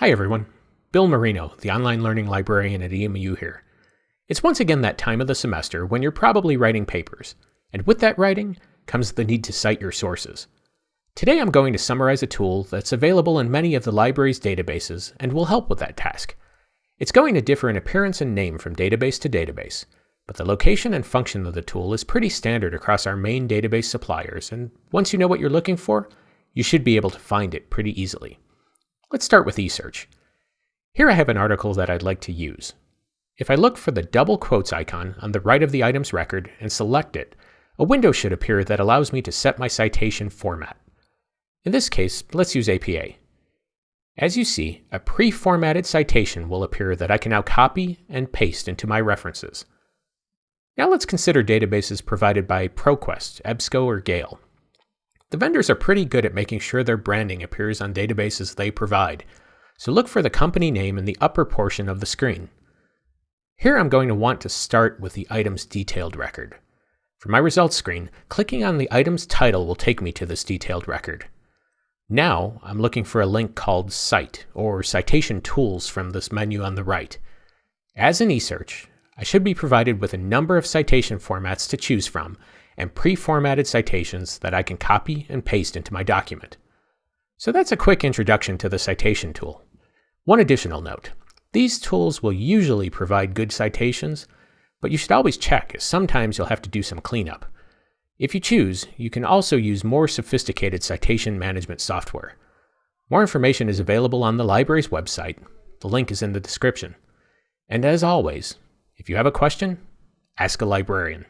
Hi everyone, Bill Marino, the online learning librarian at EMU here. It's once again that time of the semester when you're probably writing papers, and with that writing comes the need to cite your sources. Today I'm going to summarize a tool that's available in many of the library's databases and will help with that task. It's going to differ in appearance and name from database to database, but the location and function of the tool is pretty standard across our main database suppliers, and once you know what you're looking for, you should be able to find it pretty easily. Let's start with eSearch. Here I have an article that I'd like to use. If I look for the double quotes icon on the right of the item's record and select it, a window should appear that allows me to set my citation format. In this case, let's use APA. As you see, a pre-formatted citation will appear that I can now copy and paste into my references. Now let's consider databases provided by ProQuest, EBSCO, or Gale. The vendors are pretty good at making sure their branding appears on databases they provide, so look for the company name in the upper portion of the screen. Here I'm going to want to start with the item's detailed record. For my results screen, clicking on the item's title will take me to this detailed record. Now I'm looking for a link called Cite or Citation Tools from this menu on the right. As in eSearch, I should be provided with a number of citation formats to choose from and pre-formatted citations that I can copy and paste into my document. So that's a quick introduction to the citation tool. One additional note. These tools will usually provide good citations, but you should always check as sometimes you'll have to do some cleanup. If you choose, you can also use more sophisticated citation management software. More information is available on the library's website. The link is in the description. And as always, if you have a question, ask a librarian.